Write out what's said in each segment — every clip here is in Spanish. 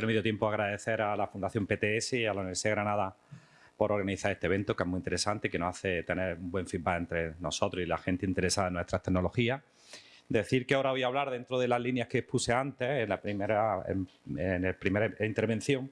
dio tiempo agradecer a la Fundación PTS y a la Universidad de Granada por organizar este evento, que es muy interesante, que nos hace tener un buen feedback entre nosotros y la gente interesada en nuestras tecnologías. Decir que ahora voy a hablar dentro de las líneas que expuse antes, en la primera, en, en la primera intervención,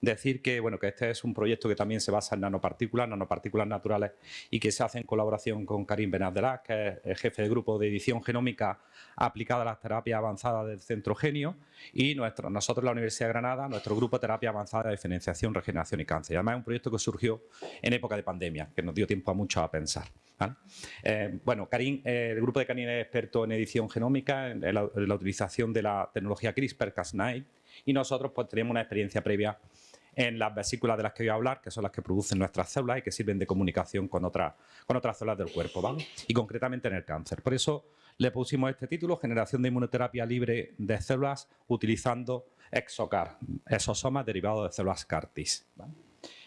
Decir que, bueno, que este es un proyecto que también se basa en nanopartículas, nanopartículas naturales y que se hace en colaboración con Karim Benabdelá, que es el jefe de grupo de edición genómica aplicada a las terapias avanzadas del Centro Genio y nuestro, nosotros, la Universidad de Granada, nuestro grupo de terapia avanzada de diferenciación, regeneración y cáncer. Y además es un proyecto que surgió en época de pandemia, que nos dio tiempo a mucho a pensar. Eh, bueno, Karim, eh, el grupo de Karim es experto en edición genómica, en la, en la utilización de la tecnología CRISPR-Cas9 y nosotros pues tenemos una experiencia previa en las vesículas de las que voy a hablar, que son las que producen nuestras células y que sirven de comunicación con, otras con otras células del cuerpo. Y concretamente en el cáncer. Por eso le pusimos este título, Generación de inmunoterapia libre de células utilizando exocar, exosomas derivados de células CAR-Ts.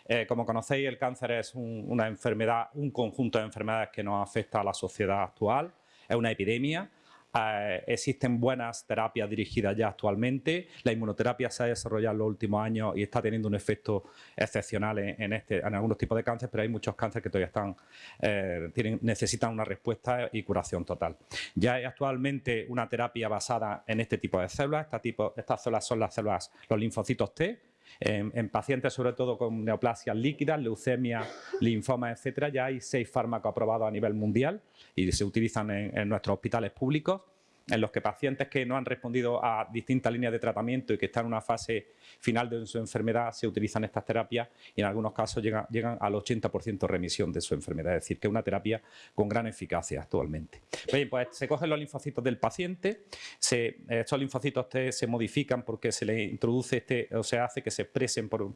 Eh, como conocéis, el cáncer es una enfermedad, un conjunto de enfermedades que nos afecta a la sociedad actual, es una epidemia, eh, existen buenas terapias dirigidas ya actualmente. La inmunoterapia se ha desarrollado en los últimos años y está teniendo un efecto excepcional en, este, en algunos tipos de cáncer, pero hay muchos cánceres que todavía están, eh, tienen, necesitan una respuesta y curación total. Ya hay actualmente una terapia basada en este tipo de células. tipo, estas células son las células, los linfocitos T, en, pacientes sobre todo con neoplasias líquidas, leucemia, linfoma, etcétera, ya hay seis fármacos aprobados a nivel mundial y se utilizan en nuestros hospitales públicos en los que pacientes que no han respondido a distintas líneas de tratamiento y que están en una fase final de su enfermedad se utilizan estas terapias y en algunos casos llegan, al 80% de remisión de su enfermedad, es decir, que es una terapia con gran eficacia actualmente. Bien, pues se cogen los linfocitos del paciente, estos linfocitos se modifican porque se le introduce este, o se hace que se expresen por,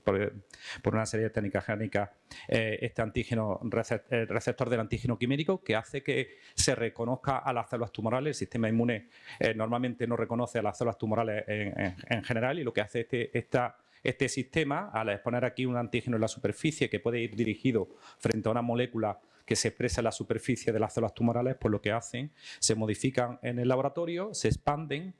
una serie de técnicas génicas eh, este antígeno, el receptor del antígeno quimérico que hace que se reconozca a las células tumorales, el sistema inmune eh, normalmente no reconoce a las células tumorales en, general y lo que hace este, este sistema, al exponer aquí un antígeno en la superficie que puede ir dirigido frente a una molécula que se expresa en la superficie de las células tumorales, pues lo que hacen, se modifican en el laboratorio, se expanden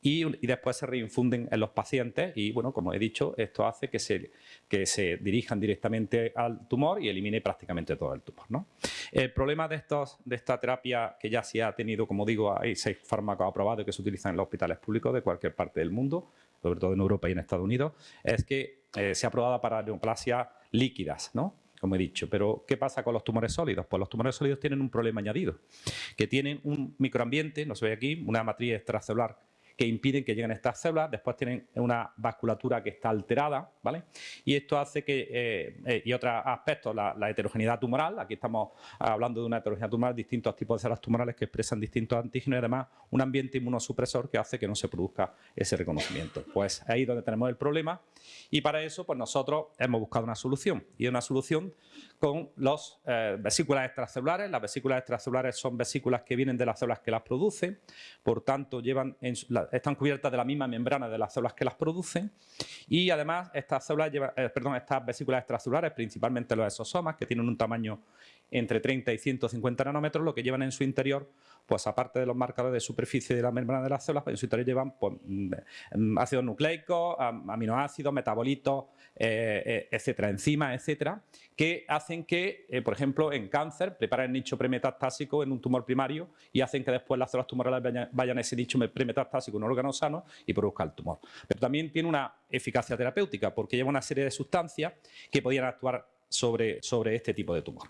y, después se reinfunden en los pacientes y, bueno, como he dicho, esto hace que se, que se dirijan directamente al tumor y elimine prácticamente todo el tumor. ¿no? El problema de, estos, de esta terapia, que ya se ha tenido, como digo, hay seis fármacos aprobados que se utilizan en los hospitales públicos de cualquier parte del mundo, sobre todo en Europa y en Estados Unidos, es que eh, se ha aprobado para neoplasias líquidas, ¿no? como he dicho. Pero, ¿qué pasa con los tumores sólidos? Pues los tumores sólidos tienen un problema añadido, que tienen un microambiente, no se ve aquí, una matriz extracelular que impiden que lleguen estas células, después tienen una vasculatura que está alterada, ¿vale? Y esto hace que, eh, eh, y otros aspectos, la, heterogeneidad tumoral, aquí estamos hablando de una heterogeneidad tumoral, distintos tipos de células tumorales que expresan distintos antígenos y además un ambiente inmunosupresor que hace que no se produzca ese reconocimiento. Pues ahí es donde tenemos el problema y para eso pues nosotros hemos buscado una solución y una solución con las eh, vesículas extracelulares. Las vesículas extracelulares son vesículas que vienen de las células que las producen, por tanto llevan están cubiertas de la misma membrana de las células que las producen y además estas, células eh, estas vesículas extracelulares, principalmente los exosomas, que tienen un tamaño entre 30 y 150 nanómetros, lo que llevan en su interior, pues aparte de los marcadores de superficie de la membrana de las células, pues en su interior llevan pues, mm, ácidos nucleicos, aminoácidos, metabolitos, eh, eh, etcétera, enzimas, etcétera, que hacen que, eh, por ejemplo, en cáncer, preparen nicho premetastásico en un tumor primario y hacen que después las células tumorales vayan, a ese nicho premetastásico un órgano sano y produzca el tumor. Pero también tiene una eficacia terapéutica porque lleva una serie de sustancias que podían actuar sobre, sobre este tipo de tumor.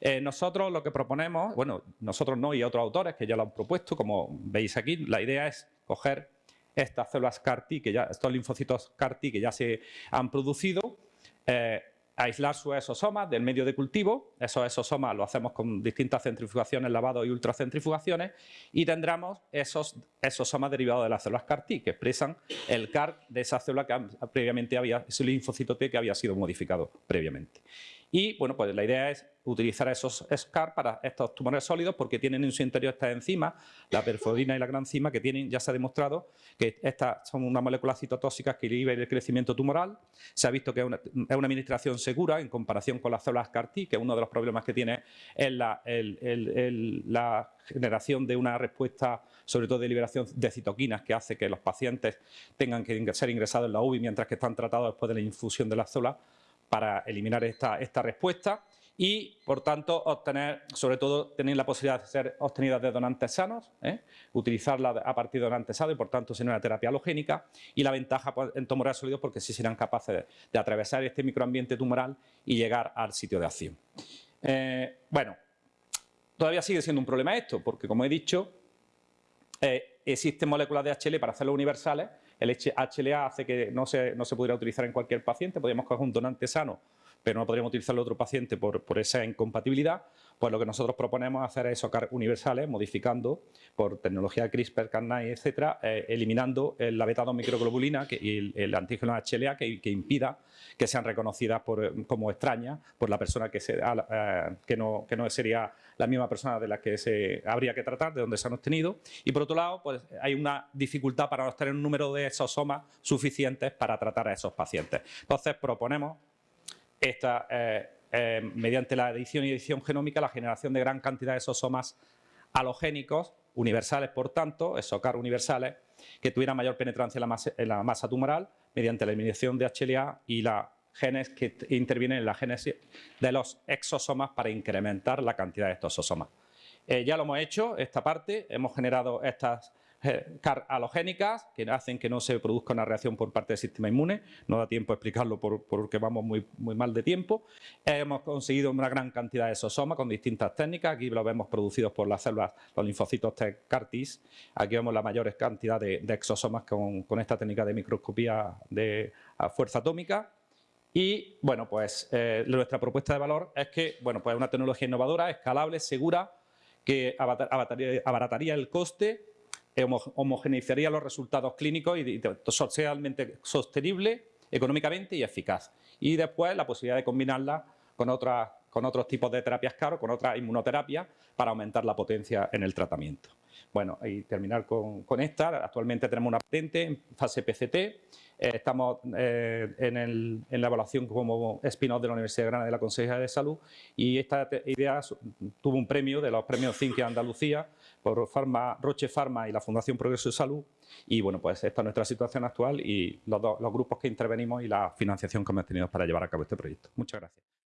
Eh, nosotros lo que proponemos, bueno, nosotros no y otros autores que ya lo han propuesto, como veis aquí, la idea es coger estas células CAR-T, que ya, estos linfocitos CAR-T que ya se han producido, eh, aislar sus exosomas del medio de cultivo, esos exosomas lo hacemos con distintas centrifugaciones, lavado y ultracentrifugaciones y tendremos esos exosomas derivados de las células CAR-T que expresan el CAR de esa célula que previamente había, ese linfocito T que había sido modificado previamente. Y bueno, pues la idea es utilizar esos SCAR para estos tumores sólidos porque tienen en su interior estas enzimas, la perfodina y la granzima, que tienen, ya se ha demostrado que estas son unas moléculas citotóxicas que inhiben el crecimiento tumoral. Se ha visto que es una, administración segura en comparación con las células CAR-T, que uno de los problemas que tiene es la, la generación de una respuesta, sobre todo de liberación de citoquinas, que hace que los pacientes tengan que ser ingresados en la UBI mientras que están tratados después de la infusión de las células para eliminar esta, esta respuesta y, por tanto, obtener, sobre todo, tener la posibilidad de ser obtenidas de donantes sanos, ¿eh? utilizarla a partir de donantes sanos y, por tanto, ser una terapia halogénica y la ventaja pues, en tumores sólidos porque sí serán capaces de, atravesar este microambiente tumoral y llegar al sitio de acción. Eh, bueno, todavía sigue siendo un problema esto porque, como he dicho, eh, existen moléculas de HL para hacerlo universales el HLA hace que no se, no se pudiera utilizar en cualquier paciente, podríamos coger un donante sano pero no podríamos utilizarlo otro paciente por, por, esa incompatibilidad, pues lo que nosotros proponemos es hacer esos CAR universales, modificando por tecnología CRISPR, Cas9, etcétera, eh, eliminando la beta-2 microglobulina y el, antígeno HLA que, impida que sean reconocidas por, como extrañas por la persona que, se, eh, no, sería la misma persona de la que se habría que tratar, de donde se han obtenido. Y por otro lado, pues hay una dificultad para obtener un número de exosomas suficientes para tratar a esos pacientes. Entonces proponemos esta, eh, eh, mediante la edición y edición genómica, la generación de gran cantidad de somas halogénicos, universales por tanto, ESOCAR universales, que tuvieran mayor penetrancia en la, masa, tumoral mediante la eliminación de HLA y la genes que intervienen en la génesis de los exosomas para incrementar la cantidad de estos somas. Eh, ya lo hemos hecho, esta parte, hemos generado estas halogénicas que hacen que no se produzca una reacción por parte del sistema inmune. No da tiempo a explicarlo porque vamos muy, mal de tiempo. Hemos conseguido una gran cantidad de exosomas con distintas técnicas. Aquí lo vemos producidos por las células, los linfocitos T CAR-Ts. Aquí vemos la mayor cantidad de, exosomas con, esta técnica de microscopía de fuerza atómica. Y bueno, pues eh, nuestra propuesta de valor es que, bueno, pues una tecnología innovadora, escalable, segura, que abarataría el coste homogeneizaría los resultados clínicos y socialmente sostenible, económicamente y eficaz. Y después la posibilidad de combinarla con, otras, con otros tipos de terapias caros, con otras inmunoterapias, para aumentar la potencia en el tratamiento. Bueno, y terminar con, esta, actualmente tenemos una patente en fase PCT, eh, estamos eh, en, la evaluación como spin-off de la Universidad de Granada de la Consejería de Salud y esta idea tuvo un premio de los premios Cintia Andalucía por Roche Pharma y la Fundación Progreso de Salud y bueno, pues esta es nuestra situación actual y los grupos que intervenimos y la financiación que hemos tenido para llevar a cabo este proyecto. Muchas gracias.